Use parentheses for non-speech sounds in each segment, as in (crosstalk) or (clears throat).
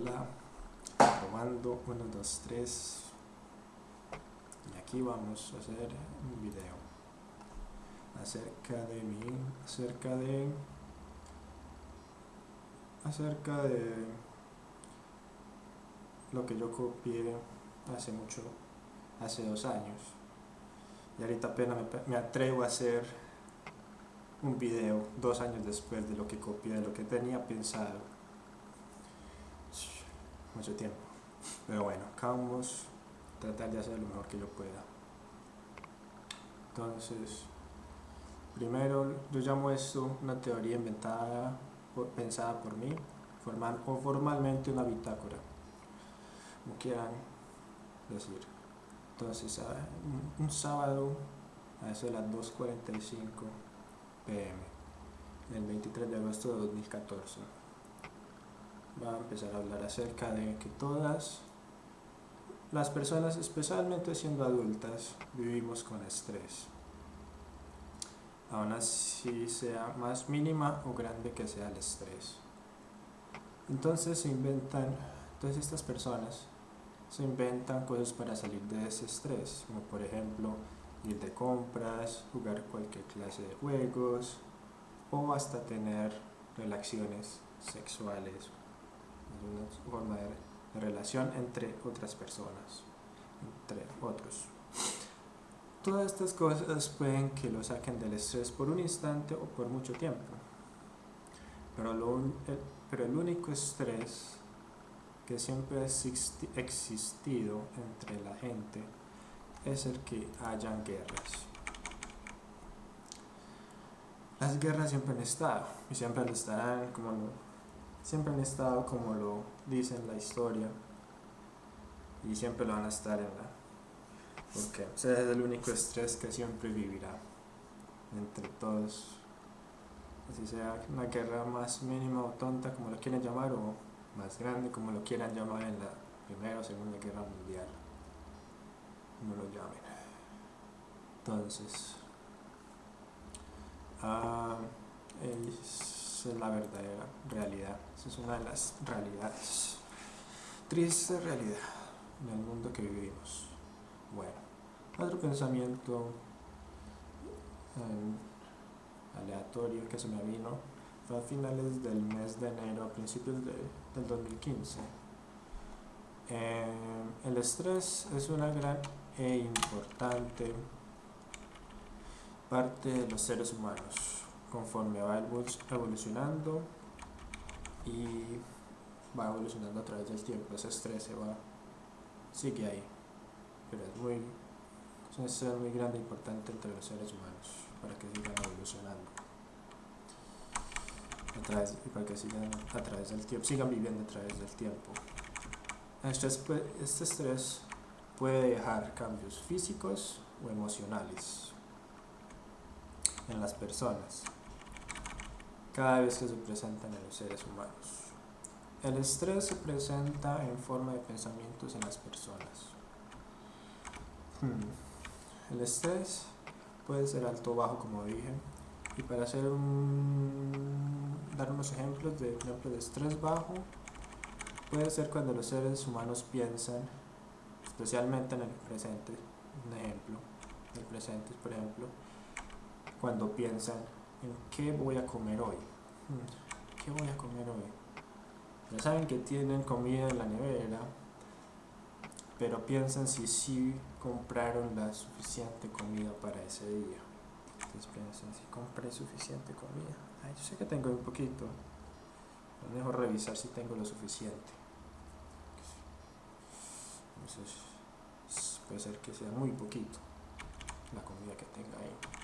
Hola, probando 1, 2, 3 y aquí vamos a hacer un video acerca de mi acerca de acerca de lo que yo copié hace mucho hace dos años. Y ahorita apenas me atrevo a hacer un video dos años después de lo que copié, de lo que tenía pensado mucho tiempo. Pero bueno, acá vamos a tratar de hacer lo mejor que yo pueda. Entonces, primero yo llamo esto una teoría inventada, pensada por mí, formal, o formalmente una bitácora, como quieran decir. Entonces, un sábado a eso de las 2.45 pm, el 23 de agosto de 2014 va a empezar a hablar acerca de que todas las personas, especialmente siendo adultas, vivimos con estrés. Aún así sea más mínima o grande que sea el estrés. Entonces se inventan, todas estas personas se inventan cosas para salir de ese estrés, como por ejemplo ir de compras, jugar cualquier clase de juegos o hasta tener relaciones sexuales una forma de, relación entre otras personas, entre otros. Todas estas cosas pueden que lo saquen del estrés por un instante o por mucho tiempo. Pero, el, pero el único estrés que siempre ha existido entre la gente es el que hayan guerras. Las guerras siempre han estado y siempre estarán como siempre han estado como lo dice en la historia y siempre lo van a estar en la porque es el único estrés que siempre vivirá entre todos. Así sea una guerra más mínima o tonta como lo quieran llamar o más grande como lo quieran llamar en la primera o segunda guerra mundial. Como lo llamen. Entonces uh, esa es la verdadera realidad. Esa es una de las realidades. Triste realidad en el mundo que vivimos. Bueno, otro pensamiento eh, aleatorio que se me vino fue a finales del mes de enero, a principios del 2015. Eh, el estrés es una gran e importante parte de los seres humanos conforme va evolucionando y va evolucionando a través del tiempo, ese estrés se va, sigue ahí, pero es muy, es un estrés muy grande e importante entre los seres humanos para que sigan evolucionando a través, y para que sigan a través del tiempo, sigan viviendo a través del tiempo. Este, este estrés puede dejar cambios físicos o emocionales en las personas cada vez que se presentan en los seres humanos. El estrés se presenta en forma de pensamientos en las personas. Hmm. El estrés puede ser alto o bajo, como dije. Y para hacer un, dar unos ejemplos de, ejemplo, de estrés bajo, puede ser cuando los seres humanos piensan, especialmente en el presente, un ejemplo del presente, por ejemplo, cuando piensan en qué voy a comer hoy. Hmm, ¿Qué voy a comer hoy? Ya saben que tienen comida en la nevera, pero piensan si sí compraron la suficiente comida para ese día. Entonces piensan si compré suficiente comida. Ay, yo sé que tengo un poquito. Es mejor revisar si tengo lo suficiente. Entonces puede ser que sea muy poquito la comida que tenga ahí.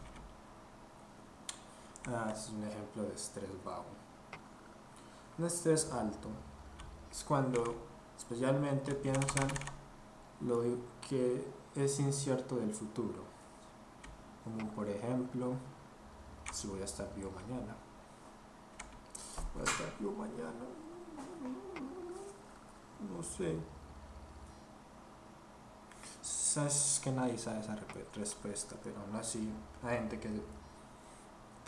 Ah, es un ejemplo de estrés bajo. Un estrés alto es cuando especialmente piensan lo que es incierto del futuro. Como por ejemplo, si voy a estar vivo mañana. Voy a estar vivo mañana. No sé. Sabes que nadie sabe esa respuesta, pero aún así hay gente que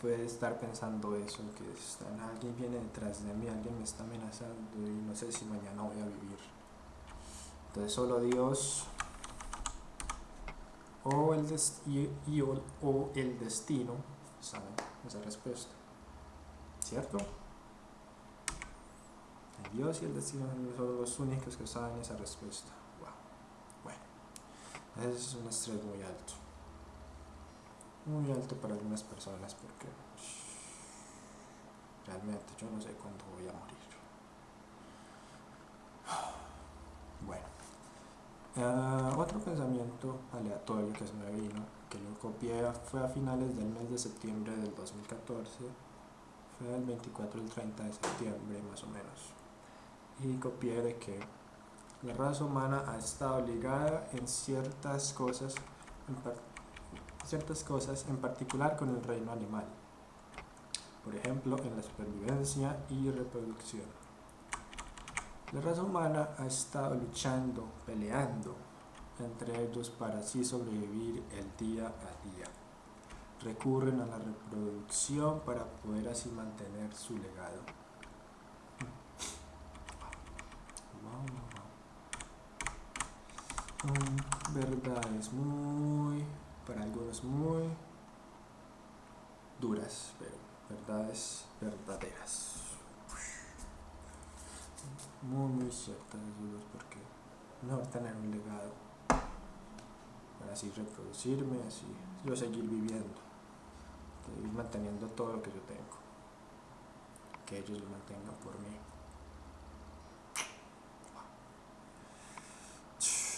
puede estar pensando eso, que está, alguien viene detrás de mí, alguien me está amenazando y no sé si mañana voy a vivir. Entonces solo Dios o el, o, el destino saben esa respuesta. ¿Cierto? Dios y el destino son los únicos que saben esa respuesta. Wow. Bueno, ese es un estrés muy alto. Muy alto para algunas personas porque realmente yo no sé cuándo voy a morir. Uh, otro pensamiento aleatorio que se me vino, que lo copié, fue a finales del mes de septiembre del 2014, fue el 24 el 30 de septiembre más o menos, y copié de que la raza humana ha estado ligada en ciertas cosas, en ciertas cosas, en particular con el reino animal, por ejemplo en la supervivencia y reproducción. La raza humana ha estado luchando, peleando entre ellos para así sobrevivir el día a día. Recurren a la reproducción para poder así mantener su legado. Son verdades muy, para algunos muy duras, pero verdades verdaderas muy muy ciertas dudas porque no tener un legado para así reproducirme, así yo seguir viviendo, seguir manteniendo todo lo que yo tengo, que ellos lo mantengan por mí.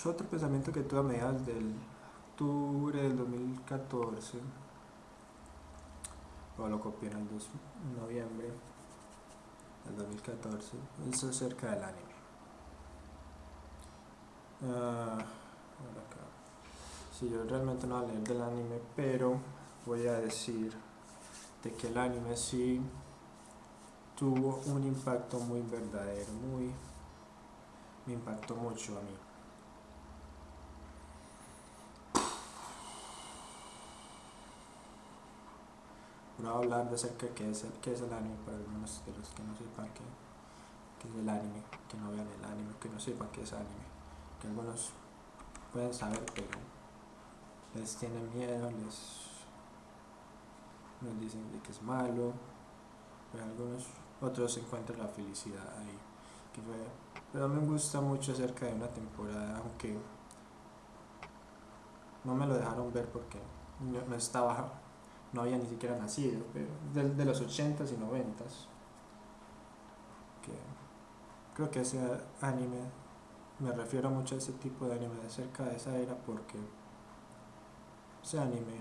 Otro pensamiento que tuve a mediados del octubre del 2014, o lo copié en el noviembre, el 2014, es acerca del anime. Uh, yo realmente no voy a leer del anime, pero voy a decir de que el anime sí tuvo un impacto muy verdadero, muy me impactó mucho a mí. Voy a hablar acerca de qué es el, qué es el anime para algunos de los que no sepan qué, qué es el anime, que no vean el anime, que no sepan qué es anime, que algunos pueden saber pero les tienen miedo, les, les dicen de que es malo, pero algunos otros encuentran la felicidad ahí. Que fue, pero me gusta mucho acerca de una temporada, aunque no me lo dejaron ver porque no estaba no había ni siquiera nacido, pero de, de los 80s y 90s. Que creo que ese anime, me refiero mucho a ese tipo de anime de cerca de esa era porque ese anime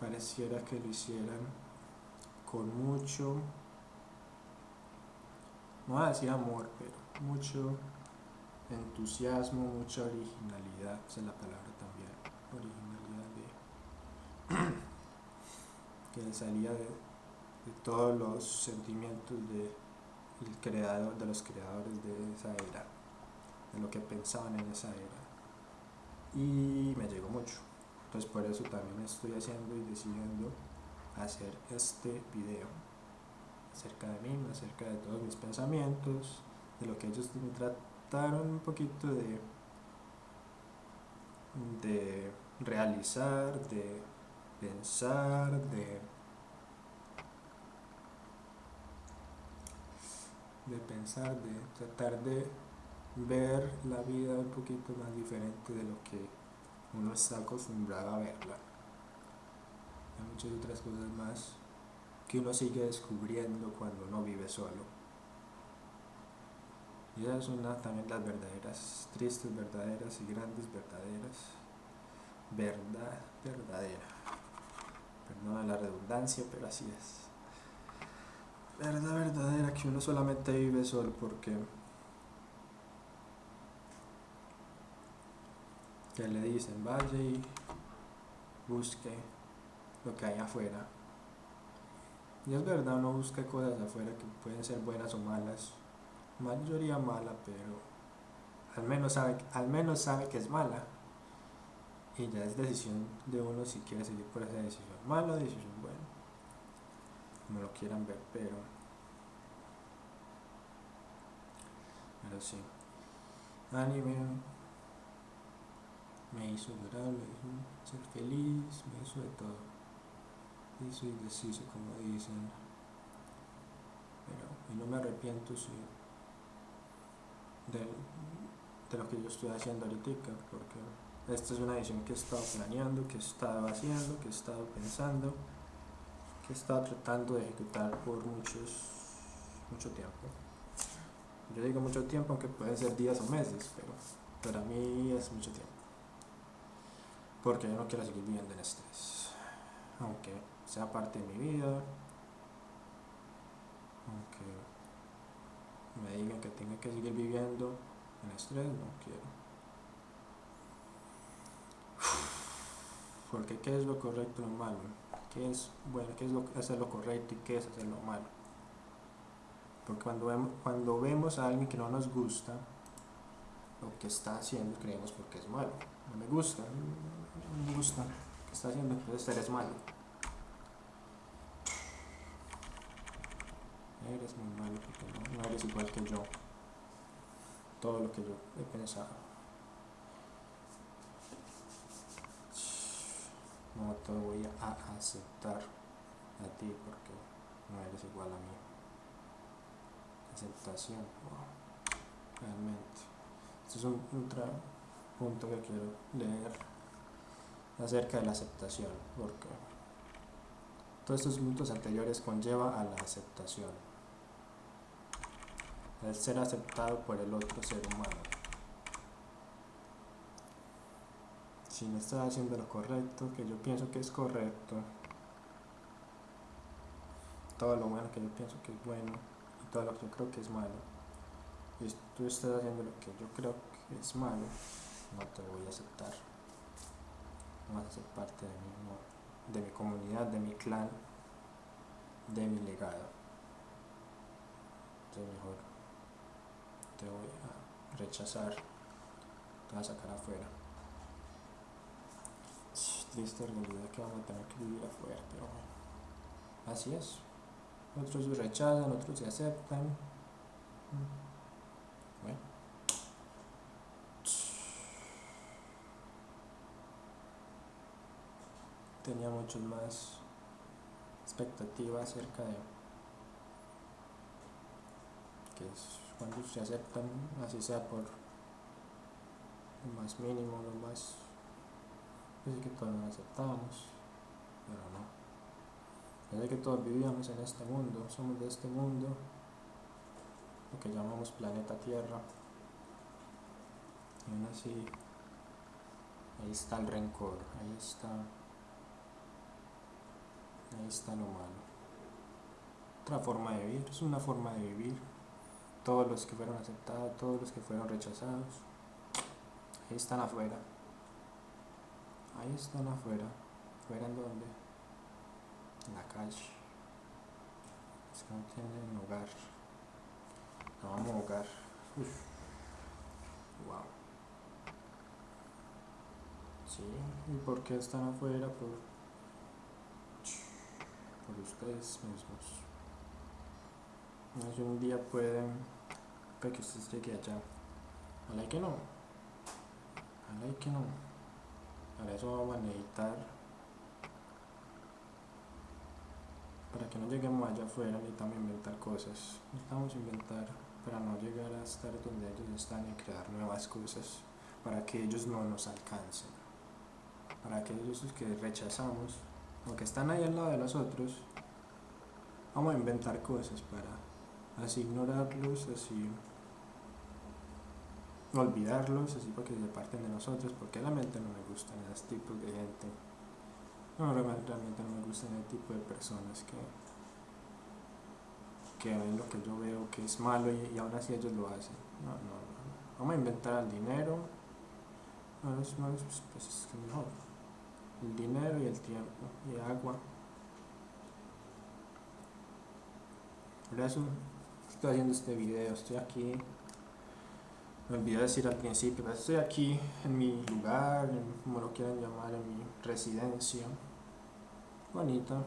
pareciera que lo hicieran con mucho, no voy a decir amor, pero mucho entusiasmo, mucha originalidad, esa es la palabra también, originalidad de (clears throat) que salía de, todos los sentimientos de, de los creadores de esa era, de lo que pensaban en esa era. Y me llegó mucho. Entonces por eso también estoy haciendo y decidiendo hacer este video acerca de mí, acerca de todos mis pensamientos, de lo que ellos me trataron un poquito de, de realizar, de pensar, de, de pensar, de tratar de ver la vida un poquito más diferente de lo que uno está acostumbrado a verla. Hay muchas otras cosas más que uno sigue descubriendo cuando uno vive solo. Y esas son también las verdaderas, tristes verdaderas y grandes verdaderas. Verdad verdadera. Perdón la redundancia, pero así es. Verdad verdadera que uno solamente vive solo porque que le dicen vaya y busque lo que hay afuera. Y es verdad, uno busca cosas afuera que pueden ser buenas o malas. Mayoría mala, pero al menos sabe, al menos sabe que es mala y ya es decisión de uno si quiere seguir por esa decisión mala decisión buena. como lo quieran ver, pero, pero sí, anime me hizo llorar, me hizo ser feliz, me hizo de todo, hizo y deshizo como dicen, pero y no me arrepiento sí, de, de lo que yo estoy haciendo ahorita, porque esta es una edición que he estado planeando, que he estado haciendo, que he estado pensando, que he estado tratando de ejecutar por muchos, mucho tiempo. Yo digo mucho tiempo, aunque pueden ser días o meses, pero para mí es mucho tiempo. Porque yo no quiero seguir viviendo en estrés. Aunque sea parte de mi vida, aunque me digan que tenga que seguir viviendo en estrés, no quiero. Porque qué es lo correcto y lo malo, qué es bueno, qué es lo, hacer lo correcto y qué es hacer lo malo. Porque cuando vemos, cuando vemos a alguien que no nos gusta, lo que está haciendo creemos porque es malo. No me gusta, no me gusta lo que está haciendo, entonces eres malo. Eres muy malo porque no, no eres igual que yo. Todo lo que yo he pensado. No te voy a aceptar a ti porque no eres igual a mí. Aceptación, realmente. Este es un, otro punto que quiero leer acerca de la aceptación, porque todos estos puntos anteriores conlleva a la aceptación, el ser aceptado por el otro ser humano. Si no estás haciendo lo correcto, que yo pienso que es correcto, todo lo bueno que yo pienso que es bueno y todo lo que yo creo que es malo, y tú estás haciendo lo que yo creo que es malo, no te voy a aceptar. No vas a ser parte de mi, de mi comunidad, de mi clan, de mi legado. Entonces mejor te voy a rechazar, te voy a sacar afuera triste realidad que vamos a tener que vivir afuera, pero bueno, así es. Otros rechazan, otros se aceptan. Bueno. Tenía muchas más expectativas acerca de que es cuando se aceptan, así sea por lo más mínimo, lo más Parece que todos nos aceptamos, pero no. Parece que todos vivíamos en este mundo, somos de este mundo, lo que llamamos planeta Tierra. Y aún así, ahí está el rencor, ahí está, ahí está lo malo. Otra forma de vivir, es una forma de vivir. Todos los que fueron aceptados, todos los que fueron rechazados, ahí están afuera. Ahí están afuera. ¿Fuera en dónde? En la calle. Es que no tienen hogar. No vamos a hogar. Uf. Wow. Sí, ¿y por qué están afuera? Por, por ustedes mismos. Si un día pueden, que ustedes lleguen allá. Ojalá que no. Ojalá que no. Para eso vamos a necesitar, para que no lleguemos allá afuera, necesitamos inventar cosas. Necesitamos inventar para no llegar a estar donde ellos están y crear nuevas cosas para que ellos no nos alcancen. Para que ellos que rechazamos, aunque están ahí al lado de nosotros, vamos a inventar cosas para así ignorarlos, así olvidarlos, así para que se parten de nosotros, porque realmente no me gustan esos tipos de gente. No, realmente no me gustan ese tipo de personas que, que ven lo que yo veo que es malo y, aún así ellos lo hacen. No, no, no. Vamos a inventar el dinero. No, es, no, pues, pues es mejor. El dinero y el tiempo y agua. Por eso estoy haciendo este video, estoy aquí me olvidé decir al principio, estoy aquí en mi lugar, como lo quieran llamar, en mi residencia. Bonita.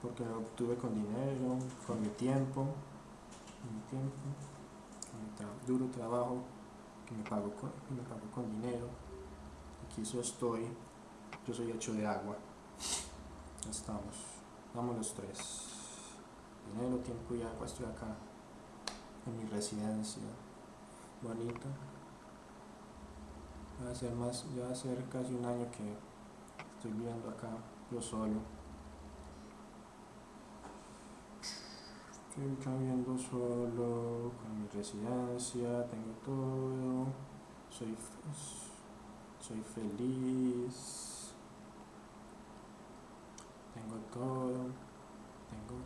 porque lo obtuve con dinero, con mi tiempo, mi tiempo, con mi duro trabajo que me pago con, me pago con dinero. Aquí yo estoy, yo soy hecho de agua. Ya estamos, vamos los tres. Dinero, tiempo y agua, estoy acá mi residencia bonita. Va a ser más, ya va a ser casi un año que estoy viviendo acá yo solo. Estoy viviendo solo, con mi residencia, tengo todo, soy, soy feliz, tengo todo, tengo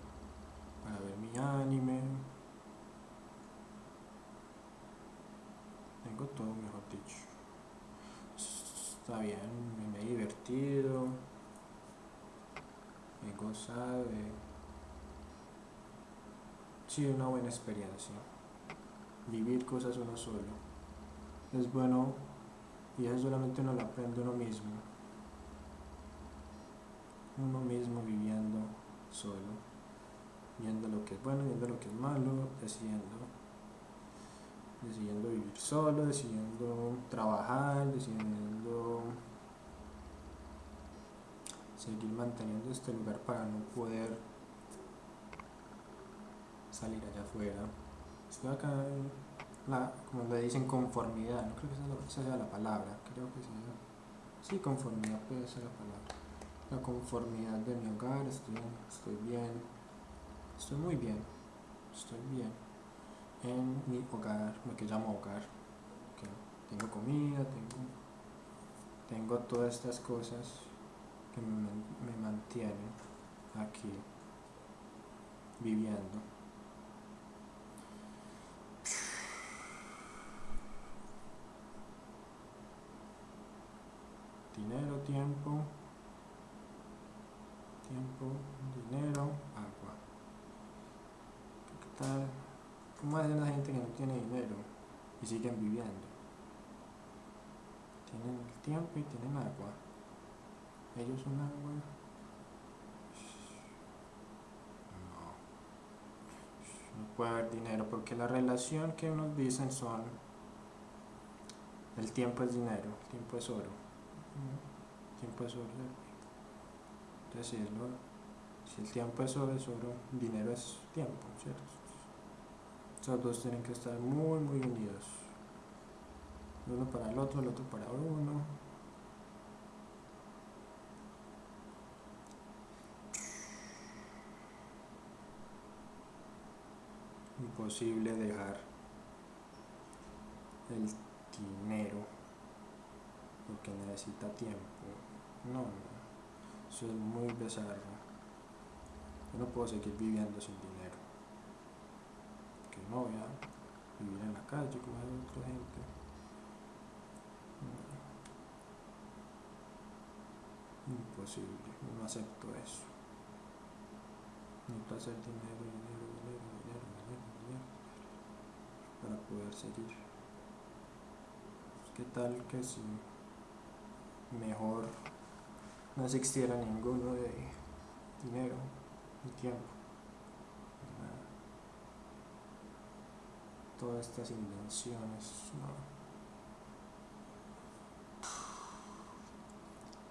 para ver mi anime, tengo todo mejor dicho. Está bien, me, me he divertido, he gozado. Sí, una buena experiencia. Vivir cosas uno solo. Es bueno y eso solamente uno lo aprende uno mismo. Uno mismo viviendo solo. Viendo lo que es bueno, viendo lo que es malo, decidiendo. Decidiendo vivir solo, decidiendo trabajar, decidiendo seguir manteniendo este lugar para no poder salir allá afuera. Estoy acá en la, como le dicen, conformidad, no creo que esa, sea la palabra, creo que sea, sí, conformidad puede ser la palabra. La conformidad de mi hogar, estoy, estoy bien, estoy muy bien, estoy bien en mi hogar, lo que llamo hogar. que tengo comida, tengo, tengo todas estas cosas que me, me mantienen aquí viviendo. Dinero, tiempo, tiempo, dinero, agua. ¿Qué tal? ¿Cómo hacen la gente que no tiene dinero y siguen viviendo? Tienen el tiempo y tienen agua. Ellos son agua. No. No puede haber dinero porque la relación que nos dicen son el tiempo es dinero, el tiempo es oro. El tiempo es oro. Entonces es lo- si el tiempo es oro, es oro, dinero es tiempo, ¿cierto? Esos dos tienen que estar muy, muy unidos. Uno para el otro, el otro para uno. Imposible dejar el dinero porque necesita tiempo. No, no. Eso es muy bizarro. Yo no puedo seguir viviendo sin dinero. Que no voy a vivir en la calle como hay otra gente. Imposible, no acepto eso. Necesito hacer dinero, dinero, dinero, dinero, dinero, dinero para poder seguir. ¿Qué tal que si mejor no existiera ninguno de dinero ni tiempo? Todas estas invenciones.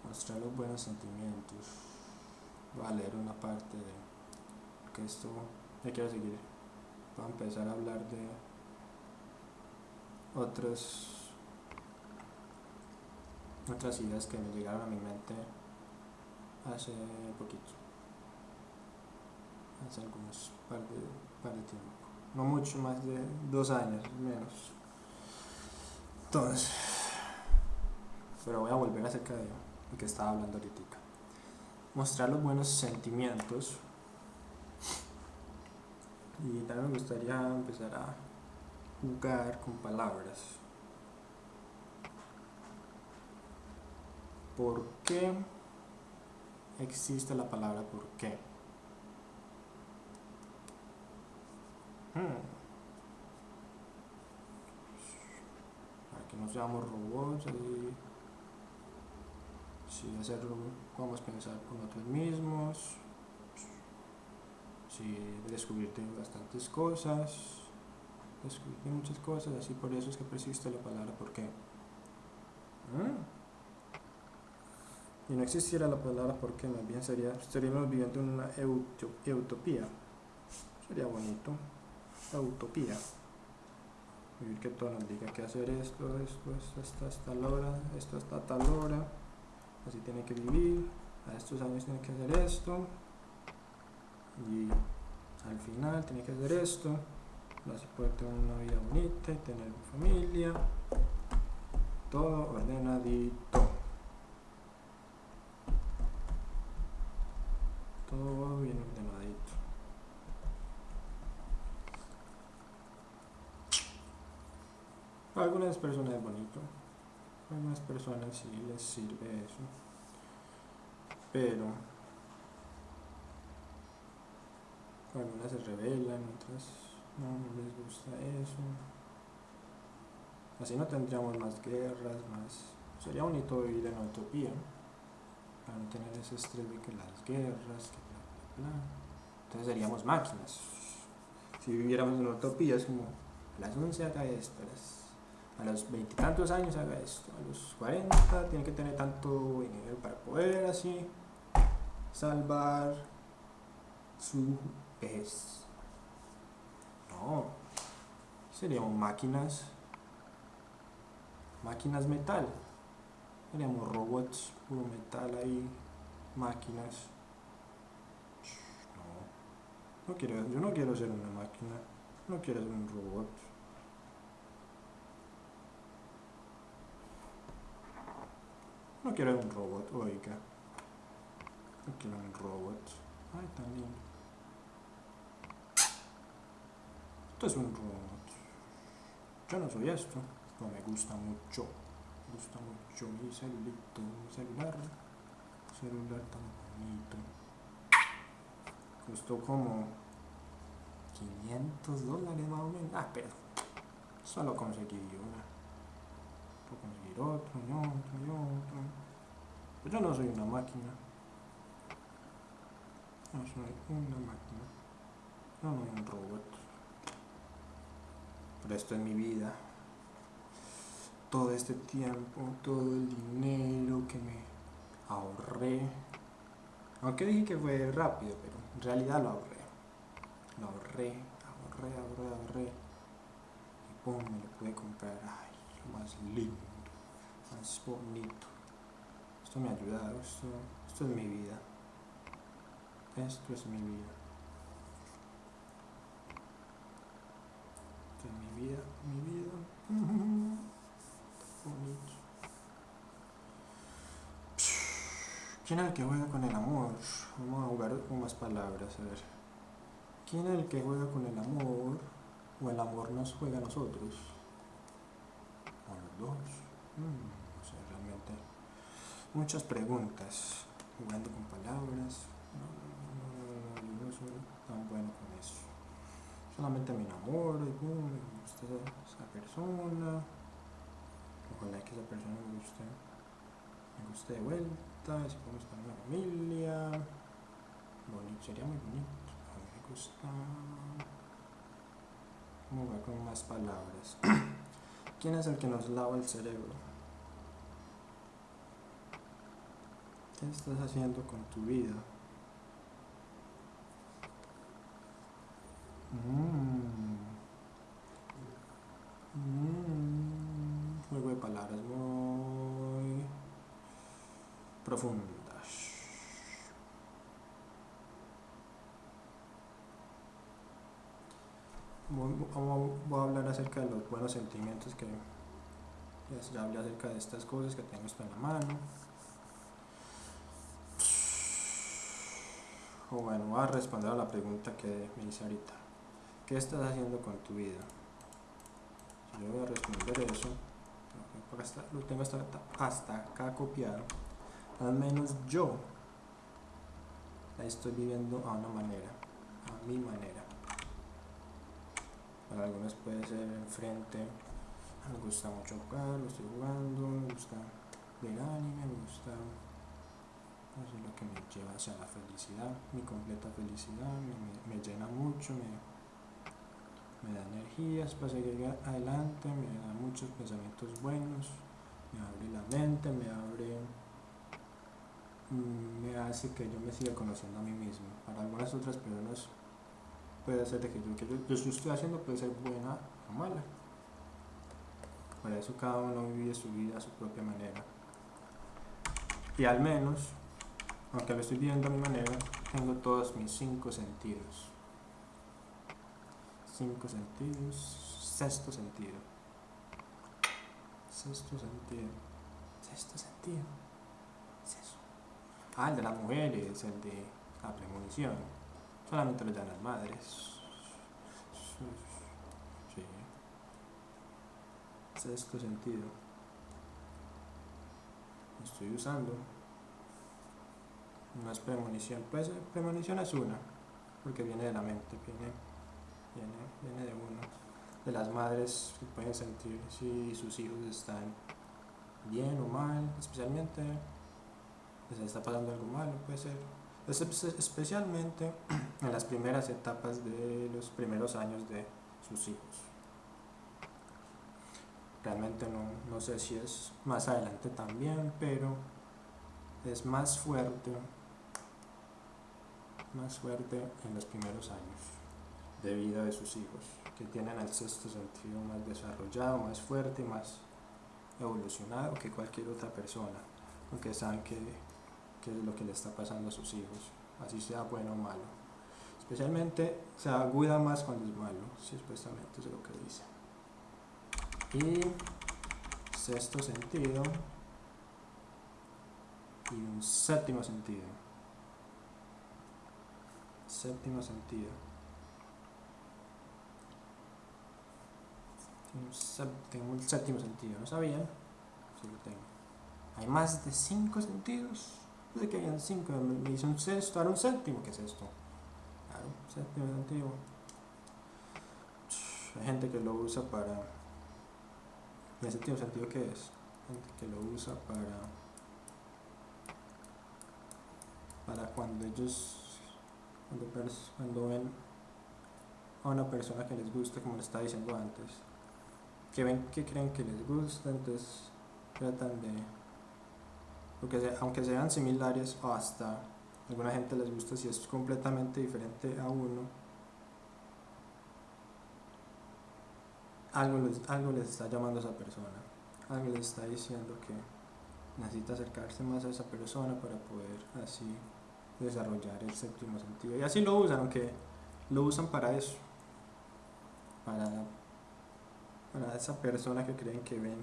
Mostrar los buenos sentimientos. Voy a leer una parte de que esto ya quiero seguir. Voy a empezar a hablar de otros otras ideas que me llegaron a mi mente hace poquito hace algunos par de, par de tiempo no mucho más de dos años menos. Entonces pero voy a volver acerca de lo que estaba hablando ahorita. Mostrar los buenos sentimientos. Y también me gustaría empezar a jugar con palabras. ¿Por qué existe la palabra por qué? Para que no seamos robots y si hacerlo podemos pensar con nosotros mismos. sí, descubrirte bastantes cosas, descubrirte muchas cosas, así por eso es que persiste la palabra ¿por qué? Y no existiera la palabra ¿por qué? Más bien sería, estaríamos viviendo en una utopía. Sería bonito. Utopía. Vivir que todo nos diga que hacer esto, esto, esto, hasta, hasta tal hora, esto hasta tal hora. Así tiene que vivir. A estos años tiene que hacer esto y al final tiene que hacer esto así puede tener una vida bonita y tener familia todo ordenadito todo bien a algunas personas es bonito a algunas personas sí les sirve eso pero algunas se rebelan, otras no, les gusta eso. Así no tendríamos más guerras, más... Sería bonito vivir en utopía, para no tener ese estrés de que las guerras, que bla, bla, bla. Entonces seríamos máquinas. Si viviéramos en utopía es como, las 11 haga esto, a los veintitantos años haga esto, a los 40 tiene que tener tanto dinero para poder así salvar su es... No, seríamos máquinas, máquinas metal, seríamos robots, puro metal ahí, máquinas. No, no quiero, yo no quiero ser una máquina, no quiero ser un robot. No quiero un robot, oiga. No quiero un robot. Ay, también. es un robot. Yo no soy esto, pero me gusta mucho. Me gusta mucho mi celulito, mi celular. Celular tan bonito. Costó como 500 dólares más o menos. Ah, pero solo conseguí una. Otro y otro otro. Pero yo no soy una máquina. No soy una máquina. Yo no soy un robot pero esto es mi vida. Todo este tiempo, todo el dinero que me ahorré. Aunque dije que fue rápido, pero en realidad lo ahorré. Lo ahorré, ahorré, ahorré, ahorré. Y pum, me lo pude comprar. Ay, lo más lindo, más bonito. Esto me ha ayudado, esto, esto es mi vida. Esto es mi vida. mi vida, mi vida. (laughs) Bonito. ¿Quién es el que juega con el amor? Vamos a jugar con más palabras, a ver. ¿Quién es el que juega con el amor? ¿O el amor nos juega a nosotros? ¿O los dos? Mm. Muchas preguntas. Jugando con palabras. No, no, no, soy tan bueno con eso solamente me enamoro y me gusta esa persona ojalá que esa persona me guste me guste de vuelta si podemos tener una familia bonito sería muy bonito a mí me gusta ver con más palabras ¿quién es el que nos lava el cerebro? ¿Qué estás haciendo con tu vida? Mm. Mm. Juego de palabras muy profundas. Voy, a hablar acerca de los buenos sentimientos que ya hablé acerca de estas cosas que tengo esto en la mano. Bueno, voy a responder a la pregunta que me hice ahorita. ¿Qué estás haciendo con tu vida? Si yo voy a responder eso, lo tengo hasta, acá copiado, al menos yo la estoy viviendo a una manera, a mi manera. Para algunos puede ser enfrente, me gusta mucho jugar, lo estoy jugando, me gusta ver anime, me gusta Eso es lo que me lleva hacia la felicidad, mi completa felicidad, me, me, llena mucho, me, me da energías para seguir adelante, me da muchos pensamientos buenos, me abre la mente, me abre, mm, me hace que yo me siga conociendo a mí mismo. Para algunas otras personas puede ser de que yo, que yo, yo estoy haciendo puede ser buena o mala. Para eso cada uno vive su vida a su propia manera. Y al menos, aunque lo estoy viviendo a mi manera, tengo todos mis cinco sentidos. Cinco sentidos, sexto sentido. Sexto sentido. Sexto sentido. Es eso. Ah, el de las mujeres, el de la premonición. Solamente lo dan las madres. Sí. Sexto sentido. Estoy usando. No es premonición. Pues premonición es una. Porque viene de la mente. Viene, viene, viene de uno. De las madres que pueden sentir si sus hijos están bien o mal. Especialmente les está pasando algo malo. Puede ser especialmente (clears throat) en las primeras etapas de los primeros años de sus hijos. Realmente no, no sé si es más adelante también, pero es más fuerte, más fuerte en los primeros años de vida de sus hijos, que tienen el sexto sentido más desarrollado, más fuerte, más evolucionado que cualquier otra persona, aunque saben que qué es lo que le está pasando a sus hijos, así sea bueno o malo. Especialmente se aguda más cuando es malo, si supuestamente es lo que dice. Y sexto sentido y un séptimo sentido. Séptimo sentido. Tengo un séptimo sentido, ¿no sabían? Sí lo tengo. Hay más de cinco sentidos de que hayan cinco, me hice un sexto, ahora un séptimo, ¿qué es esto? Claro, séptimo antiguo. Hay gente que lo usa para. ¿En el séptimo sentido qué es? Gente que lo usa para. Para cuando ellos. Cuando, ven a una persona que les gusta, como le estaba diciendo antes, que ven que creen que les gusta, entonces tratan de porque aunque sean similares o hasta alguna gente les gusta si es completamente diferente a uno, algo les, algo les está llamando a esa persona, algo les está diciendo que necesita acercarse más a esa persona para poder así desarrollar el séptimo sentido. Y así lo usan, aunque lo usan para eso, para, para esa persona que creen que ven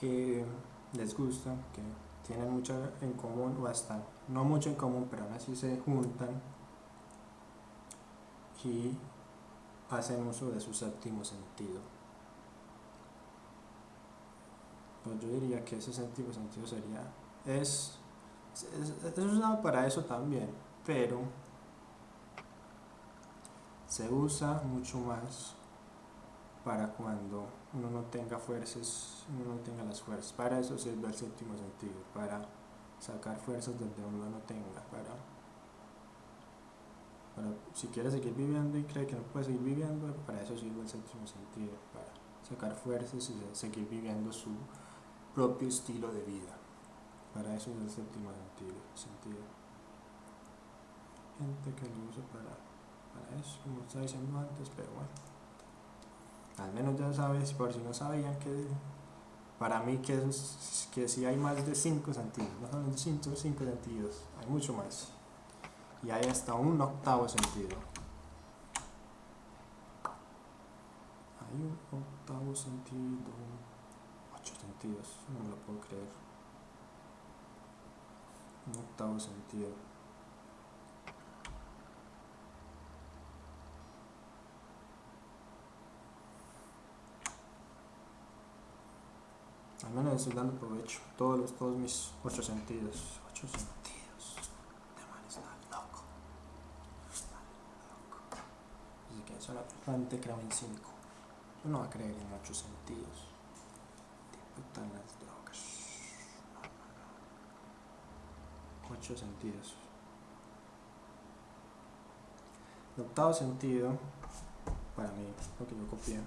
que les gusta, que tienen mucho en común o hasta no mucho en común, pero aún así se juntan y hacen uso de su séptimo sentido. Pues yo diría que ese séptimo sentido sería, es, es, usado para eso también, pero se usa mucho más para cuando uno no tenga fuerzas, uno no tenga las fuerzas. Para eso sirve el séptimo sentido, para sacar fuerzas donde uno no tenga, para, para si quiere seguir viviendo y cree que no puede seguir viviendo, para eso sirve el séptimo sentido, para sacar fuerzas y seguir viviendo su propio estilo de vida. Para eso es el séptimo sentido. Gente que lo usa para, para eso, como estaba diciendo antes, pero bueno al menos ya sabes, por si no sabían que para mí que, es, que si hay más de 5 sentidos, no son 5 sentidos, hay mucho más. Y hay hasta un octavo sentido. Hay un octavo sentido, 8 sentidos, no me lo puedo creer. Un octavo sentido. Al menos estoy dando provecho. Todos, los, todos mis ocho sentidos. Ocho sentidos. Este man está loco. Está loco. Así que solamente creo en cinco. Yo no voy a creer en ocho sentidos. Tipo están las. No, no, no. Sentidos. El octavo sentido, para mí, lo que yo copié,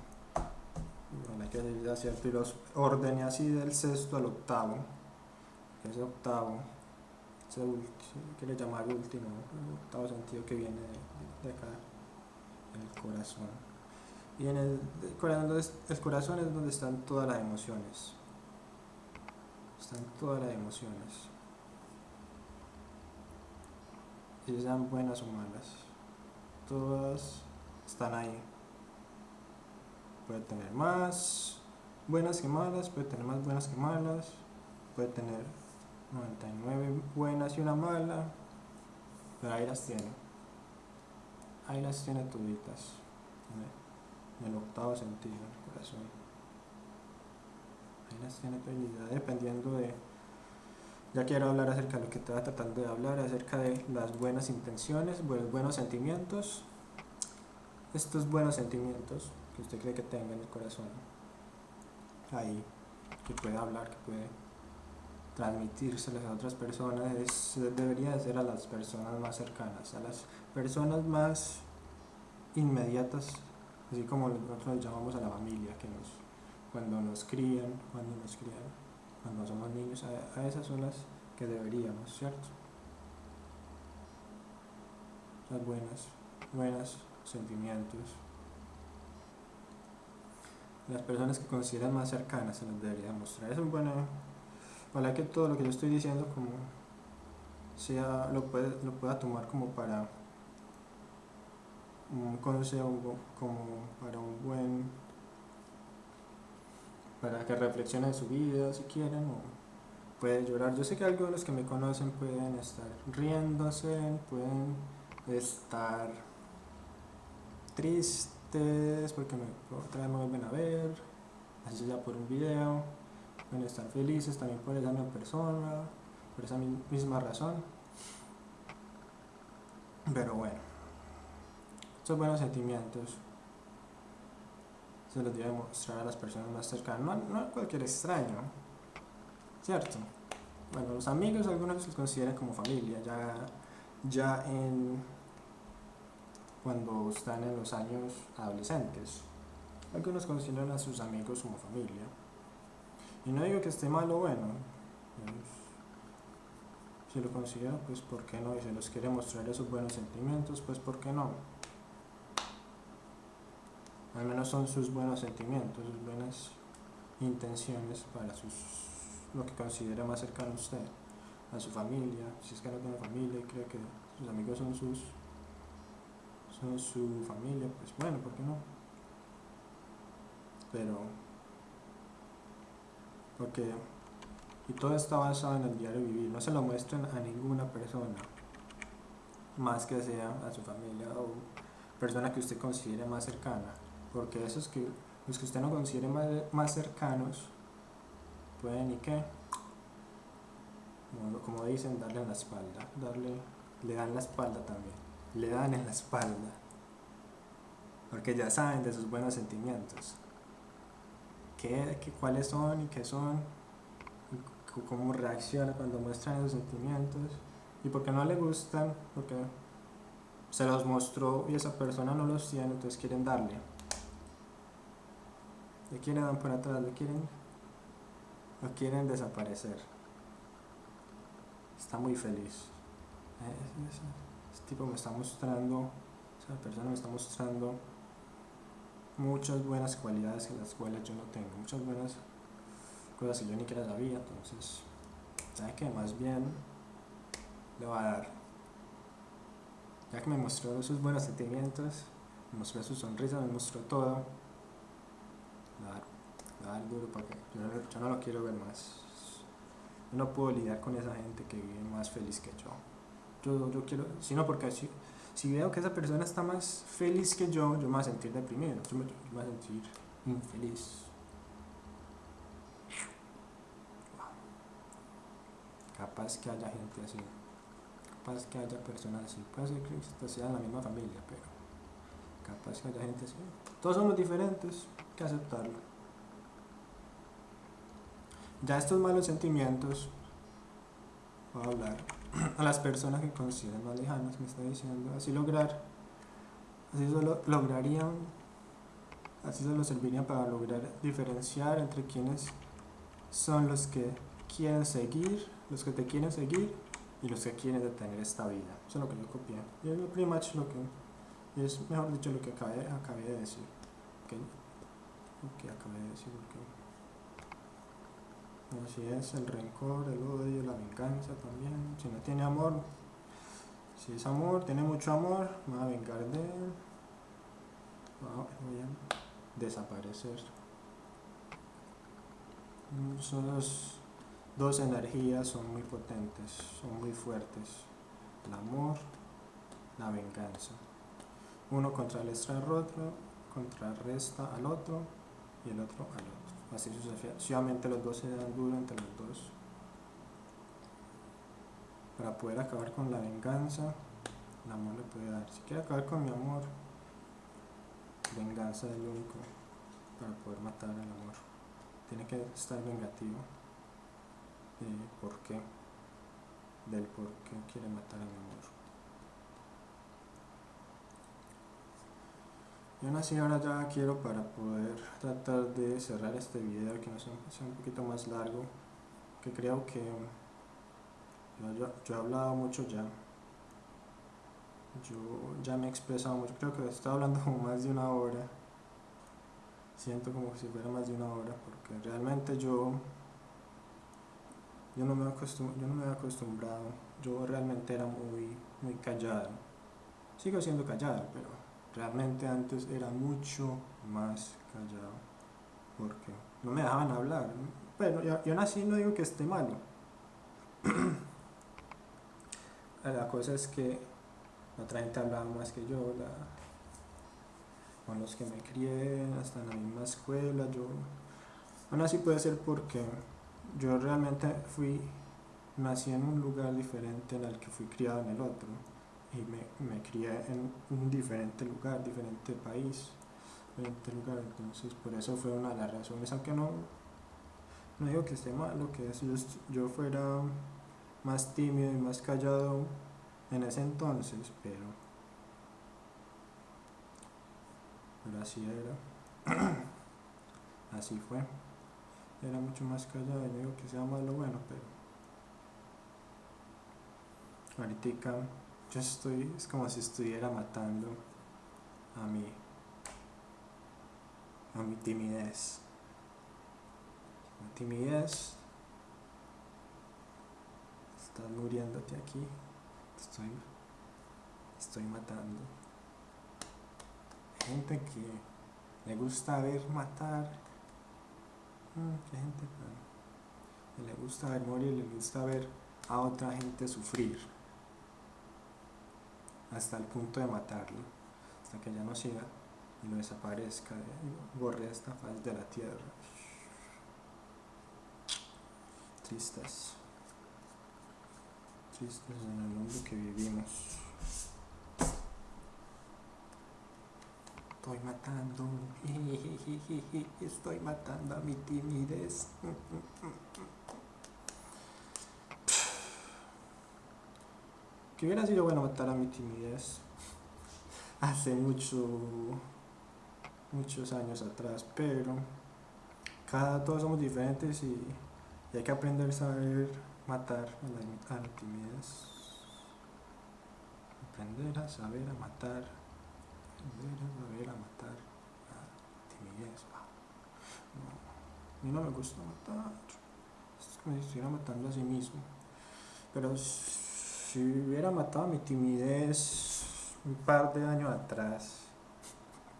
bueno, hay que decir cierto, y los ordené así del sexto al octavo, que es el octavo, ese que le llamar último, el octavo sentido que viene de, acá, el corazón. Y en el, corazón, el corazón es donde están todas las emociones. Están todas las emociones. Y sean buenas o malas. Todas están ahí. Puede tener más buenas que malas, puede tener más buenas que malas, puede tener 99 buenas y una mala, pero ahí las tiene. Ahí las tiene toditas, en el, octavo sentido, el corazón. Ahí las tiene dependiendo de... Ya quiero hablar acerca de lo que te tratando de hablar, acerca de las buenas intenciones, buenos sentimientos. Estos buenos sentimientos que usted cree que tenga en el corazón, ahí, que puede hablar, que puede transmitírselas a otras personas es, debería ser a las personas más cercanas, a las personas más inmediatas, así como nosotros llamamos a la familia, que nos, cuando nos crían, cuando nos crían, cuando somos niños, a, a esas son las que deberíamos, ¿cierto? Las buenas, buenas sentimientos. Las personas que consideran más cercanas se las debería mostrar. Es un buen Ojalá que todo lo que yo estoy diciendo como sea, lo, puede, lo pueda tomar como para un consejo, como para un buen, para que reflexionen su vida si quieren o puede llorar. Yo sé que algunos que me conocen pueden estar riéndose, pueden estar tristes porque me, otra vez me vuelven a ver, así sea por un video pueden estar felices también por esa misma persona, por esa misma razón. Pero bueno, estos buenos sentimientos se los debe mostrar a las personas más cercanas, no, a cualquier extraño, ¿cierto? Bueno, los amigos algunos los consideran como familia, ya, ya en cuando están en los años adolescentes. Algunos consideran a sus amigos como familia. Y no digo que esté mal o bueno. Si lo considera, pues ¿por qué no? Y si los quiere mostrar esos buenos sentimientos, pues ¿por qué no? Al menos son sus buenos sentimientos, sus buenas intenciones para sus lo que considera más cercano a usted, a su familia, si es que no tiene familia y cree que sus amigos son sus son su familia, pues bueno, ¿por qué no? Pero porque y todo está basado en el diario vivir no se lo muestren a ninguna persona más que sea a su familia o persona que usted considere más cercana porque esos que los que usted no considere más, más cercanos pueden y qué como, dicen darle en la espalda darle le dan la espalda también le dan en la espalda porque ya saben de sus buenos sentimientos qué, cuáles son y qué son, cómo reacciona cuando muestran esos sentimientos, y porque no le gustan, porque se los mostró y esa persona no los tiene, entonces quieren darle. Le quieren dar por atrás, le quieren, lo quieren desaparecer. Está muy feliz. Este tipo me está mostrando, esa persona me está mostrando muchas buenas cualidades que las cuales yo no tengo, muchas buenas cosas que yo ni siquiera sabía, entonces, ¿sabe que Más bien le va a dar. Ya que me mostró sus buenos sentimientos, me mostró su sonrisa, me mostró todo, le va a dar, duro yo no, yo no lo quiero ver más. Yo no puedo lidiar con esa gente que vive más feliz que yo. Yo, yo quiero, sino porque así si veo que esa persona está más feliz que yo, yo me voy a sentir deprimido, yo me, voy a sentir infeliz. Capaz que haya gente así, capaz que haya personas así, puede ser que sea en la misma familia, pero capaz que haya gente así. Todos somos diferentes, que aceptarlo. Ya estos malos sentimientos, voy a hablar (clears throat) a las personas que consideran más lejanas, me está diciendo, así lograr, así solo lograrían, así solo servirían para lograr diferenciar entre quienes son los que quieren seguir, los que te quieren seguir y los que quieren detener esta vida. Eso es lo que yo copié. Y es pretty much lo que, es mejor dicho lo que acabé, acabé de decir. Okay. Que acabé de decir. Así es, el rencor, el odio, la venganza también. Si no tiene amor, si es amor, tiene mucho amor, va a vengar de él. Voy a desaparecer. Son los dos energías, son muy potentes, son muy fuertes. El amor, la venganza. Uno contrarresta al otro, contrarresta al otro y el otro al otro. Así sucesivamente. Los dos se dan duro entre los dos para poder acabar con la venganza. El amor le puede dar. Si quiere acabar con mi amor venganza es lo único para poder matar al amor. Tiene que estar vengativo por qué del por qué quiere matar al amor Yo nací ahora ya quiero para poder tratar de cerrar este video que no sea, un poquito más largo, que creo que yo, he hablado mucho ya. Yo ya me he expresado mucho, creo que estoy hablando (laughs) como más de una hora. Siento como si fuera más de una hora, porque realmente yo yo no me, yo no me he acostumbrado, yo realmente era muy, muy callado. Sigo siendo callado, pero Realmente antes era mucho más callado, porque no me dejaban hablar. Bueno, yo, yo nací no digo que esté malo. (clears throat) la cosa es que otra gente hablaba más que yo, con los que me crié, hasta en la misma escuela, yo... Aún así puede ser porque yo realmente fui, nací en un lugar diferente en el que fui criado en el otro y me, me crié en un diferente lugar, diferente país, diferente lugar, entonces por eso fue una de las razones, aunque no, no digo que esté mal, lo que es yo, yo fuera más tímido y más callado en ese entonces, pero, así era, (clears throat) así fue, era mucho más callado, no digo que sea malo, bueno, pero ahorita yo estoy, es como si estuviera matando a mi, a mi timidez. Mi timidez, estás muriéndote aquí, estoy, estoy matando. Gente que le gusta ver matar, mm, qué gente que le gusta ver morir, le gusta ver a otra gente sufrir hasta el punto de matarlo, hasta que ya no siga y no desaparezca y borre esta faz de la tierra. Tristes, tristes en el mundo que vivimos. Estoy matando, (laughs) estoy matando a mi timidez. (laughs) que hubiera sido bueno matar a mi timidez (laughs) hace mucho, muchos años atrás, pero cada todos somos diferentes y, hay que aprender a saber matar a la, timidez. Aprender a saber a matar, aprender a saber a matar a la timidez. a mí no me gusta matar, es como si estuviera matando a sí mismo, pero si hubiera matado mi timidez un par de años atrás,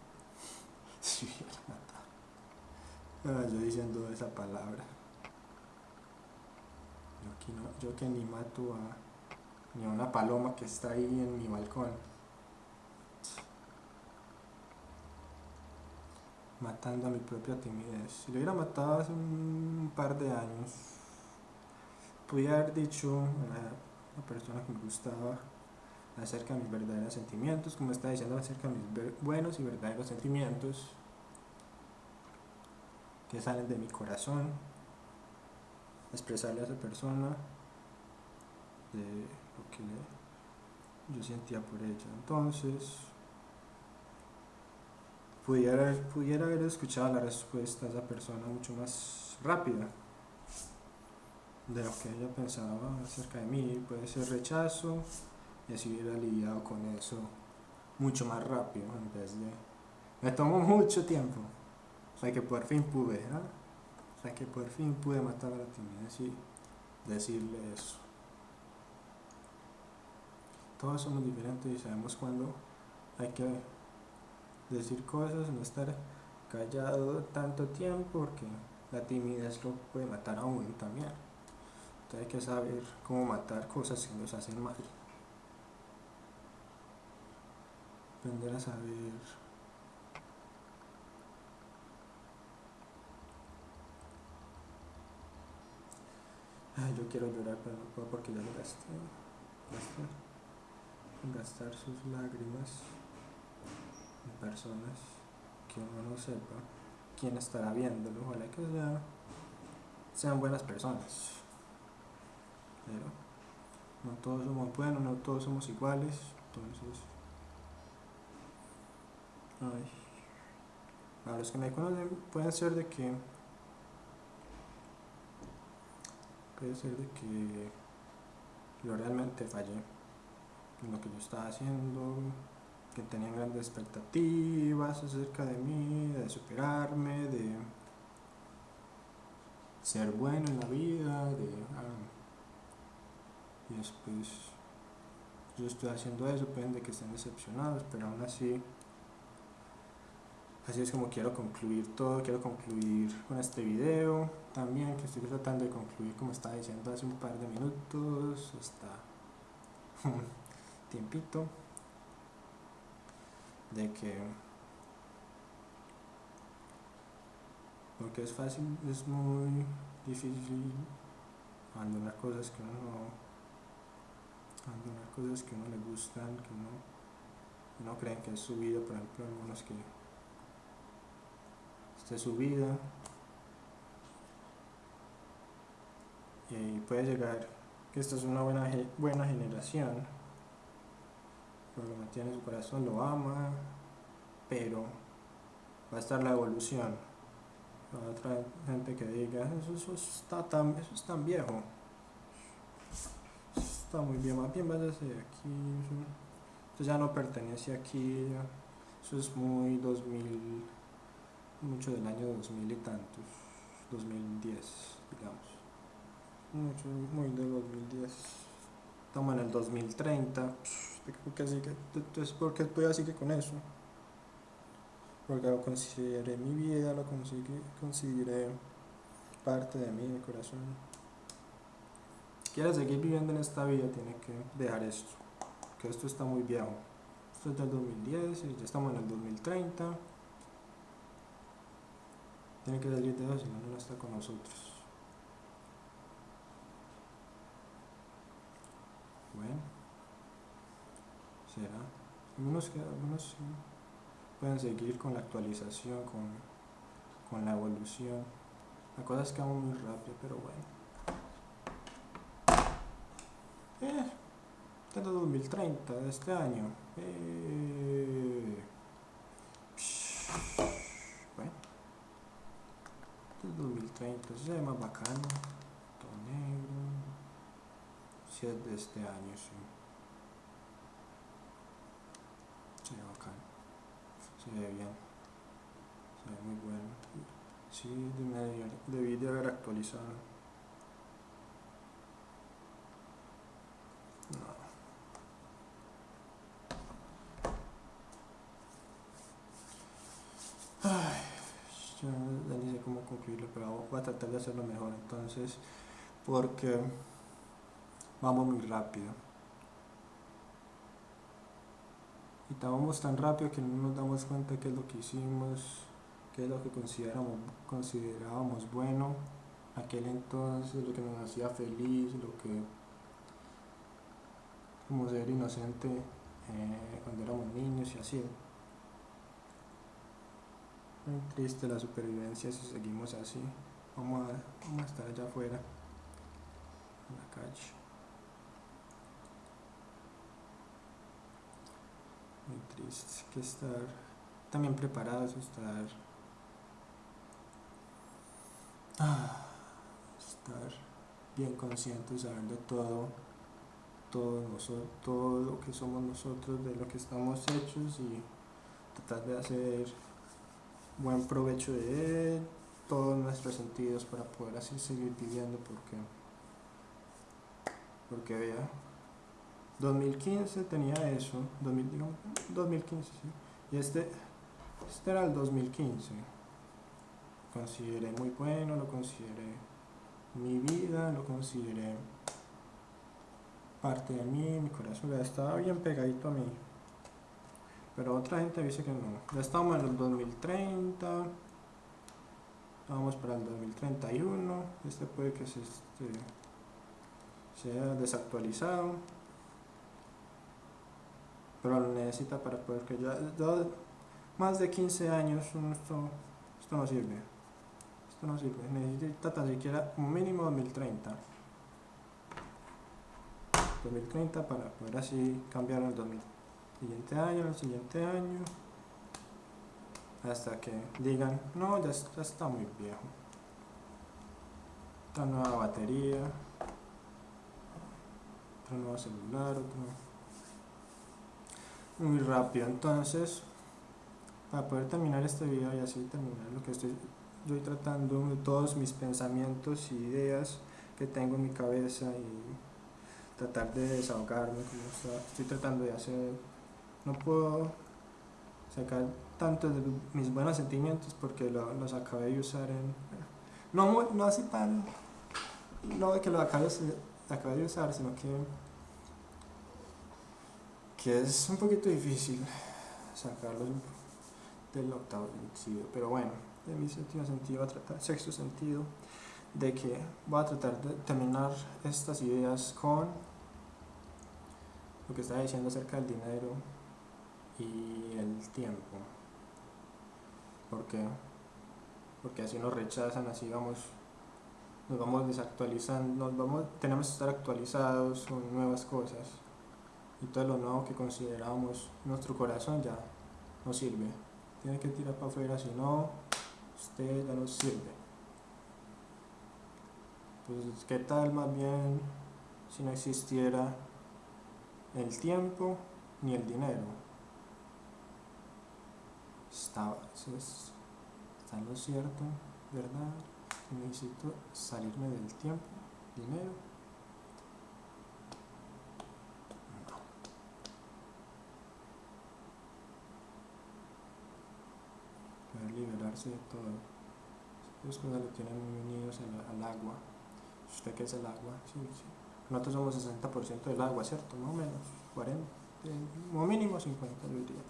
(laughs) si hubiera matado. Ah, yo diciendo esa palabra. Yo, no, yo que ni mato a ni a una paloma que está ahí en mi balcón. Matando a mi propia timidez. Si lo hubiera matado hace un par de años, pudiera haber dicho, la persona que me gustaba acerca de mis verdaderos sentimientos, como está diciendo acerca de mis buenos y verdaderos sentimientos que salen de mi corazón, expresarle a esa persona lo que yo sentía por ella. Entonces, pudiera, pudiera haber escuchado la respuesta de esa persona mucho más rápida de lo que ella pensaba acerca de mí. Puede ser rechazo y así hubiera lidiado con eso mucho más rápido en vez de... Me tomó mucho tiempo. Sea que por fin pude. O sea que por fin pude matar a la timidez y decirle eso. Todos somos diferentes y sabemos cuándo hay que decir cosas, no estar callado tanto tiempo porque la timidez lo puede matar a uno también. Entonces hay que saber cómo matar cosas que nos hacen mal. Aprender a saber Ay, yo quiero llorar, pero no puedo porque ya lo gasté. Gastar, sus lágrimas en personas que uno no sepa quién estará viéndolo. Ojalá que sea- sean buenas personas. Pero no todos somos buenos, no todos somos iguales. Entonces, ay, a los que me conocen pueden ser de que puede ser de que yo realmente fallé en lo que yo estaba haciendo, que tenían grandes expectativas acerca de mí, de superarme, de ser bueno en la vida, de ah, y después yo estoy haciendo eso, pueden de que estén decepcionados, pero aún así Así es como quiero concluir todo, quiero concluir con este video. También, que estoy tratando de concluir como estaba diciendo hace un par de minutos, hasta (laughs) un tiempito, de que, porque es fácil, es muy difícil abandonar cosas que uno no, abandonar cosas que a uno le gustan, que uno, no creen que es su vida, por ejemplo, algunos que de su vida. Y puede llegar que esta es una buena, buena generación porque lo mantiene en su corazón, lo ama pero va a estar la evolución. Habrá otra gente que diga eso, eso está tan eso es tan viejo está muy bien más bien váyase de aquí eso ya no pertenece aquí ya- eso es muy 2000 mucho del año 2000 y tantos, 2010, digamos. Mucho, muy de 2010. Estamos en el 2030. ¿Por qué sigue? Entonces, ¿por qué todavía sigue con eso? Porque lo consideré mi vida, lo consideré parte de mí, mi corazón. Quiere seguir viviendo en esta vida, tiene que dejar esto. Que esto está muy viejo. Esto es del 2010 y ya estamos en el 2030 tiene que salir de eso, si no, no está con nosotros. Bueno, será. Algunos, algunos pueden seguir con la actualización, con, con la evolución. La cosa es que vamos muy rápido, pero bueno. Eh, este es de 2030, de este año. Eh, bueno. Es 2030, eso se ve más bacano. Todo negro. Si es de este año, sí. Se ve bacano. Se ve bien. Se ve muy bueno. Sí, de- debí de haber actualizado. No. Ay, yo ya ni sé cómo concluirlo, pero voy a tratar de hacerlo entonces, porque vamos muy rápido. Y vamos tan rápido que no nos damos cuenta qué es lo que hicimos, qué es lo que consideramos, considerábamos bueno aquel entonces, lo que nos hacía feliz, lo que como ser inocente eh, cuando éramos niños y así. Muy triste la supervivencia si seguimos así vamos a, vamos estar allá afuera en la calle. Muy triste que estar también preparados estar ah, estar bien conscientes saber de todo todo, nosotros, todo lo que somos nosotros de lo que estamos hechos y tratar de hacer buen provecho de él todos nuestros sentidos para poder así seguir viviendo porque porque vea 2015 tenía eso 2015 sí y este este era el 2015 consideré muy bueno lo consideré mi vida, lo consideré parte de mí, mi corazón ya estaba bien pegadito a mí. Pero otra gente dice que no. Ya estamos en el 2030, vamos para el 2031, este puede que se, este, sea desactualizado. Pero lo necesita para poder que ya, más de 15 años esto, esto no sirve. Esto no sirve, necesita tan siquiera un mínimo 2030 2030 para poder así cambiar el 2000 siguiente año, el siguiente año hasta que digan no, ya, está muy viejo otra nueva batería. Otro nuevo celular muy rápido. Entonces para poder terminar este video y así terminar lo que estoy estoy tratando todos mis pensamientos y ideas que tengo en mi cabeza y tratar de desahogarme estoy tratando de hacer. No puedo sacar tanto de mis buenos sentimientos porque los acabé de usar en no, no así tan no de que lo acabé, acabé de usar sino que que es un poquito difícil sacarlos del octavo sentido pero bueno de mi séptimo sentido, a tratar, sexto sentido, de que voy a tratar de terminar estas ideas con lo que estaba diciendo acerca del dinero y el tiempo. ¿Por qué? Porque así nos rechazan, así vamos, nos vamos desactualizando, nos vamos, tenemos que estar actualizados con nuevas cosas. Y todo lo nuevo que consideramos nuestro corazón ya no sirve. Tiene que tirar para afuera, si no, usted ya no sirve. Pues, ¿qué tal más bien si no existiera el tiempo ni el dinero? Está, está lo cierto, ¿verdad? Necesito salirme del tiempo, dinero. liberarse de todo. Esas cosas lo tienen muy unidos al, agua. ¿Usted qué es el agua? Sí, sí. Nosotros somos 60% del agua, ¿cierto? Más o menos, 40, como mínimo 50 yo diría.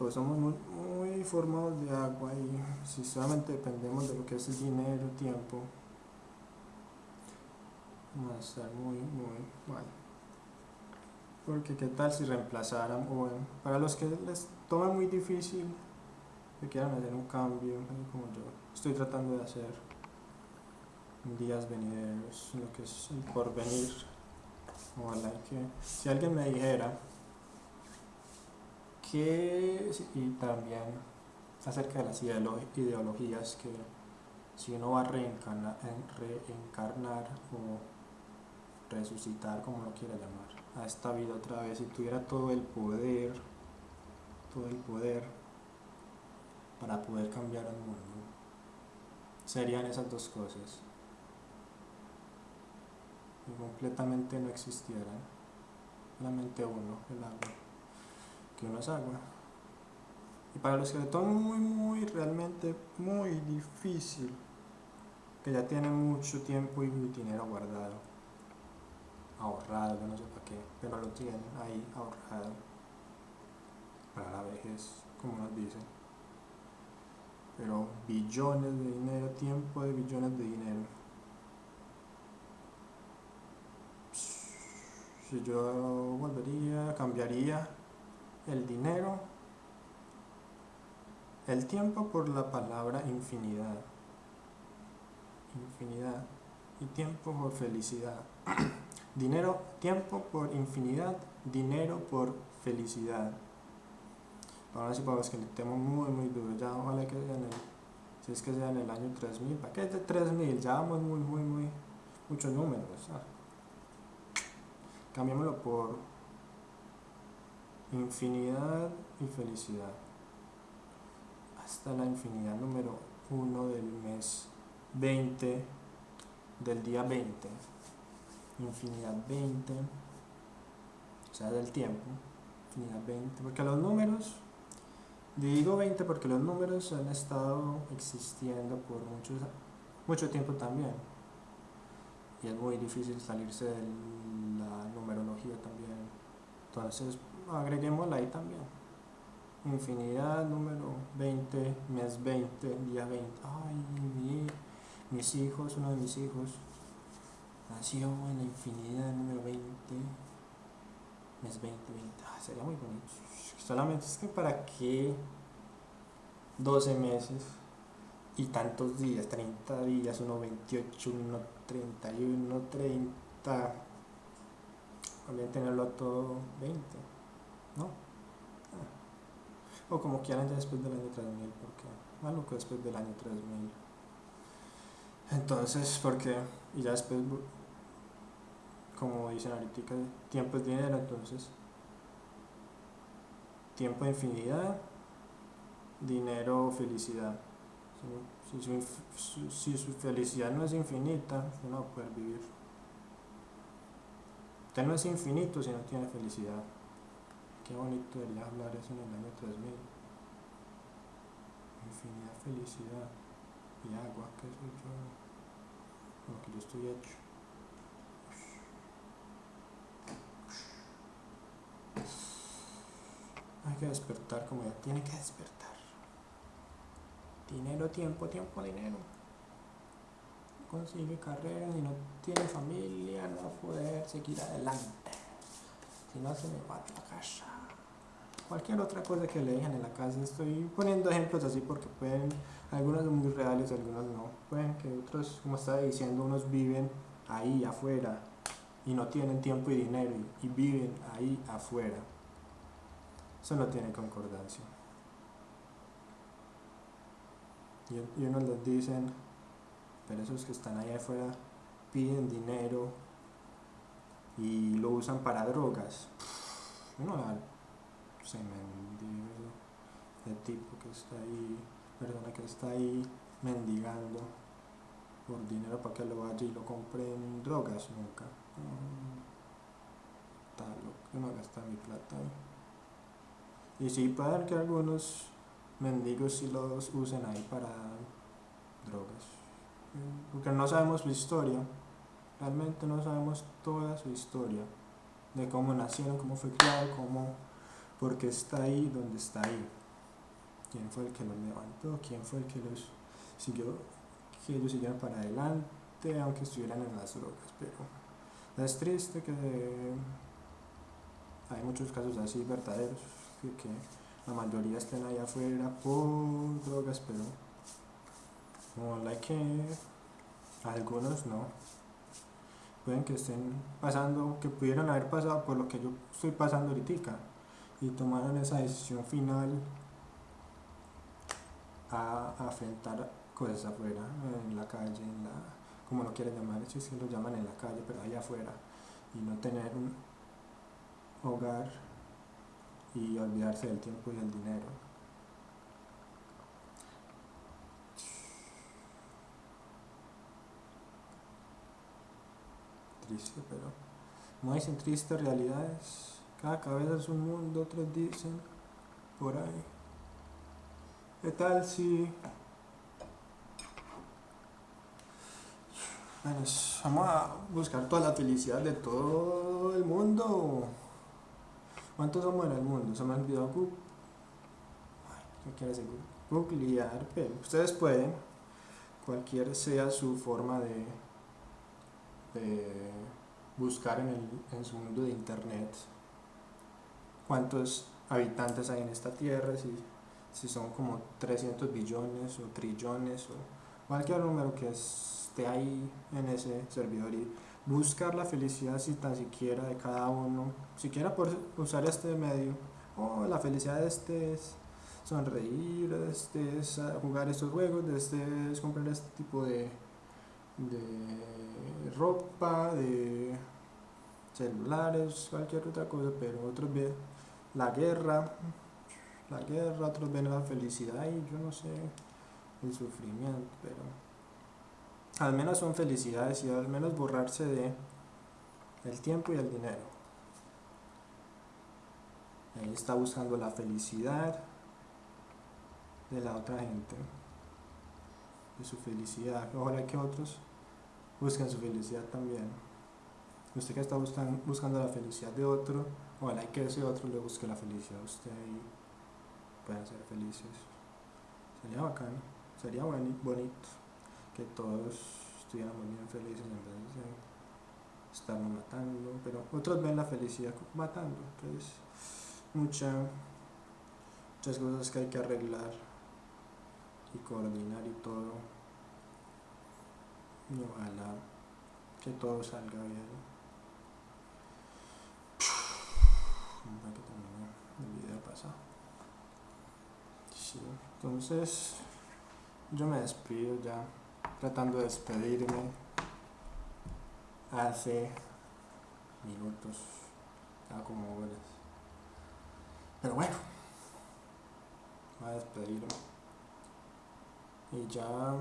Pues somos muy, formados de agua y si solamente dependemos de lo que es el dinero, tiempo, vamos a estar muy, muy mal. Porque qué tal si reemplazaran, bueno, para los que les toma muy difícil que quieran hacer un cambio, como yo estoy tratando de hacer días venideros, lo que es el porvenir. Ojalá que si alguien me dijera que, y también acerca de las ideologías, que si uno va a reencarnar, o resucitar, como lo quiera llamar, a esta vida otra vez, y tuviera todo el poder, todo el poder para poder cambiar el mundo. Serían esas dos cosas. Y completamente no existieran. Solamente uno, el agua. Que uno es agua. Y para los que le toman muy, muy, realmente muy difícil, que ya tienen mucho tiempo y dinero guardado, ahorrado, no sé para qué, pero lo tienen ahí ahorrado para la vejez, como nos dicen pero billones de dinero, tiempo de billones de dinero. Si yo volvería, cambiaría el dinero, el tiempo por la palabra infinidad. Infinidad. Y tiempo por felicidad. (clears throat) dinero, tiempo por infinidad, dinero por felicidad. Ahora sí para que le temo muy muy duro, ya ojalá que sea en el, si es que sea en el año 3000, ¿para qué es de 3000? Ya vamos muy muy muy, muchos números. ¿sabes? Cambiémoslo por infinidad y felicidad. Hasta la infinidad número 1 del mes 20, del día 20. Infinidad 20, o sea, del tiempo. Infinidad 20, porque los números, digo 20 porque los números han estado existiendo por muchos, mucho tiempo también. Y es muy difícil salirse de la numerología también. Entonces, agreguémosla ahí también. Infinidad número 20, mes 20, día 20. Ay, mis hijos, uno de mis hijos, nació en la infinidad número 20, mes 20, 20. Ah, sería muy bonito. Solamente es que para qué 12 meses y tantos días, 30 días, uno 28, uno 31, 30. También tenerlo todo 20. ¿No? Ah. O como quieran ya después del año 3000, porque que después del año 3000. Entonces, porque, y ya después, como dicen ahorita, tiempo es dinero, entonces, tiempo infinidad, dinero, felicidad. Si, su, si su felicidad no es infinita, no va a poder vivir. Usted no es infinito si no tiene felicidad. Qué bonito debería hablar eso en el año 3000. Infinidad, felicidad y agua, que soy yo, lo que yo estoy hecho. Hay que despertar como ya tiene que despertar. Dinero, tiempo, tiempo, dinero. Consigue carrera y no tiene familia, no va a poder seguir adelante. Si no se me va a la casa cualquier otra cosa que le dejen en la casa. Estoy poniendo ejemplos así porque pueden, algunos son muy reales, algunos no. Pueden que otros, como estaba diciendo, unos viven ahí afuera y no tienen tiempo y dinero y, viven ahí afuera. Eso no tiene concordancia. Y, y unos les dicen, pero esos que están ahí afuera piden dinero y lo usan para drogas. No, se mendigo el tipo que está ahí, perdona, que está ahí mendigando por dinero para que lo vaya y lo compre en drogas nunca. Tal, lo que no gasta mi plata ahí. Y sí, puede que algunos mendigos sí los usen ahí para drogas. Porque no sabemos su historia. Realmente no sabemos toda su historia. De cómo nacieron, cómo fue criado, cómo porque está ahí donde está ahí. ¿Quién fue el que los levantó? ¿Quién fue el que los siguió? Que ellos siguieron para adelante, aunque estuvieran en las drogas. Pero es triste que hay muchos casos así verdaderos, que, que la mayoría estén ahí afuera por drogas, pero como la que algunos no pueden que estén pasando, que pudieran haber pasado por lo que yo estoy pasando ahorita y tomaron esa decisión final a, afrontar cosas afuera, en la calle, en la, como lo quieren llamar, si lo llaman en la calle, pero allá afuera, y no tener un hogar y olvidarse del tiempo y del dinero. Triste, pero no dicen tristes realidades cada cabeza es un mundo, otros dicen por ahí. ¿Qué tal si... Bueno, vamos a buscar toda la felicidad de todo el mundo. ¿Cuántos somos en el mundo? Se me ha olvidado Google. ¿Qué? Googlear, pero ustedes pueden, cualquier sea su forma de, de buscar en, el, en su mundo de internet, cuántos habitantes hay en esta tierra, si, si son como 300 billones o trillones o cualquier número que esté ahí en ese servidor y buscar la felicidad si tan siquiera de cada uno, siquiera por usar este medio oh, la felicidad de este es sonreír, este es jugar estos juegos, de este es comprar este tipo de, de ropa, de celulares, cualquier otra cosa, pero otros ven la guerra, la guerra, otros ven la felicidad y yo no sé, el sufrimiento, pero al menos son felicidades y al menos borrarse de el tiempo y el dinero. Él está buscando la felicidad de la otra gente, de su felicidad. Ojalá que otros busquen su felicidad también. Usted que está buscando, buscando la felicidad de otro, ojalá que ese otro le busque la felicidad a usted y puedan ser felices. Sería bacán, sería bonito que todos estuviéramos bien felices en vez de estarnos matando, pero otros ven la felicidad matando, entonces mucha, muchas cosas que hay que arreglar y coordinar y todo. Y ojalá que todo salga bien. El video pasado. Entonces yo me despido ya, tratando de despedirme hace minutos, ya como horas. Pero bueno, voy a despedirme. Y ya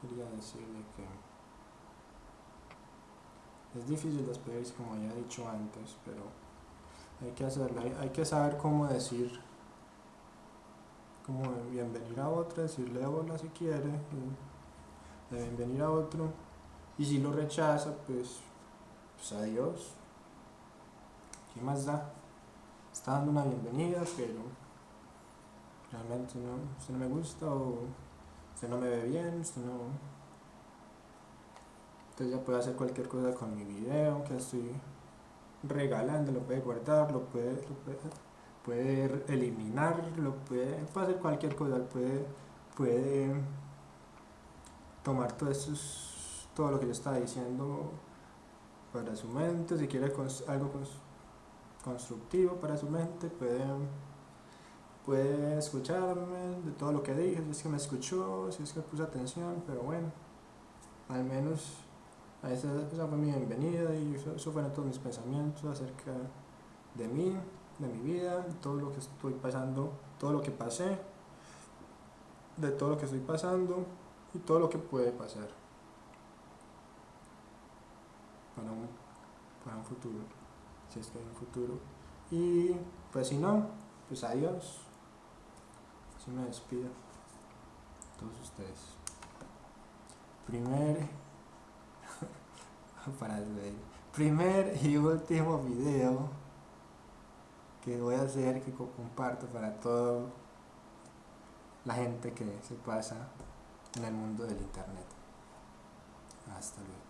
quería decirle que es difícil despedirse como ya he dicho antes, pero hay que hacerlo, hay, que saber cómo decir, cómo bienvenir a otro, decirle hola si quiere, de bienvenir a otro, y si lo rechaza, pues, pues adiós, ¿qué más da? Está dando una bienvenida, pero realmente no, usted no me gusta o usted no me ve bien, usted no... Entonces ya puede hacer cualquier cosa con mi video que estoy regalando, lo puede guardar, lo puede, puede, eliminar, lo puede, puede hacer cualquier cosa, puede, puede tomar todo, todo lo que yo estaba diciendo para su mente, si quiere algo constructivo para su mente, puede, puede escucharme de todo lo que dije, si es que me escuchó, si es que puse atención, pero bueno, al menos esa, fue mi bienvenida y eso, fueron todos mis pensamientos acerca de mí, de mi vida, todo lo que estoy pasando, todo lo que pasé, de todo lo que estoy pasando y todo lo que puede pasar para un, para un futuro, si es que hay un futuro. Y pues si no, pues adiós. Así me despido. Todos ustedes. Primer (laughs) para el primer y último video que voy a hacer que comparto para toda la gente que se pasa en el mundo del internet. Hasta luego